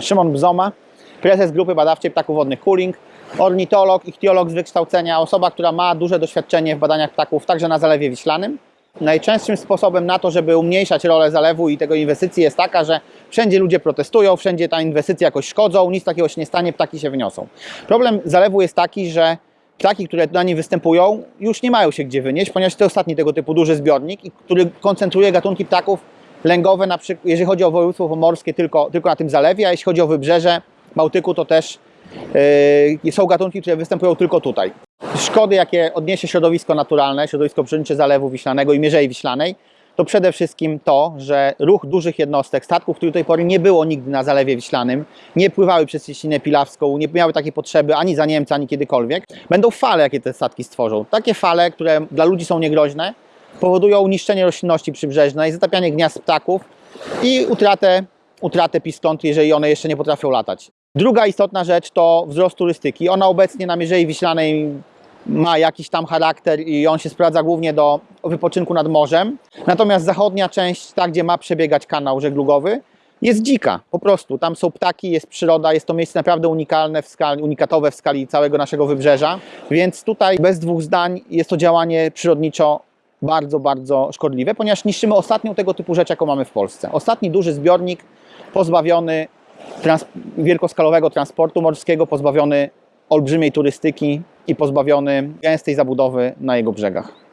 Szymon Bzoma, prezes grupy badawczej ptaków wodnych Cooling, ornitolog, ichtiolog z wykształcenia, osoba, która ma duże doświadczenie w badaniach ptaków, także na Zalewie Wiślanym. Najczęstszym sposobem na to, żeby umniejszać rolę zalewu i tego inwestycji jest taka, że wszędzie ludzie protestują, wszędzie ta inwestycja jakoś szkodzą, nic takiego się nie stanie, ptaki się wyniosą. Problem zalewu jest taki, że ptaki, które na nim występują, już nie mają się gdzie wynieść, ponieważ to ostatni tego typu duży zbiornik, który koncentruje gatunki ptaków lęgowe, na przykład, jeżeli chodzi o województwo pomorskie, tylko, tylko na tym zalewie, a jeśli chodzi o wybrzeże Bałtyku, to też yy, są gatunki, które występują tylko tutaj. Szkody, jakie odniesie środowisko naturalne, środowisko przyrodnicze Zalewu Wiślanego i Mierzei Wiślanej, to przede wszystkim to, że ruch dużych jednostek, statków, których do tej pory nie było nigdy na Zalewie Wiślanym, nie pływały przez Cieśninę Pilawską, nie miały takiej potrzeby ani za Niemca, ani kiedykolwiek, będą fale, jakie te statki stworzą. Takie fale, które dla ludzi są niegroźne, powodują niszczenie roślinności przybrzeżnej, zatapianie gniazd ptaków i utratę, utratę piskąt, jeżeli one jeszcze nie potrafią latać. Druga istotna rzecz to wzrost turystyki. Ona obecnie na Mierzei Wiślanej ma jakiś tam charakter i on się sprawdza głównie do wypoczynku nad morzem. Natomiast zachodnia część, ta gdzie ma przebiegać kanał żeglugowy, jest dzika, po prostu. Tam są ptaki, jest przyroda, jest to miejsce naprawdę unikalne, w skali, unikatowe w skali całego naszego wybrzeża. Więc tutaj bez dwóch zdań jest to działanie przyrodniczo bardzo, bardzo szkodliwe, ponieważ niszczymy ostatnią tego typu rzecz, jaką mamy w Polsce. Ostatni duży zbiornik pozbawiony trans wielkoskalowego transportu morskiego, pozbawiony olbrzymiej turystyki i pozbawiony gęstej zabudowy na jego brzegach.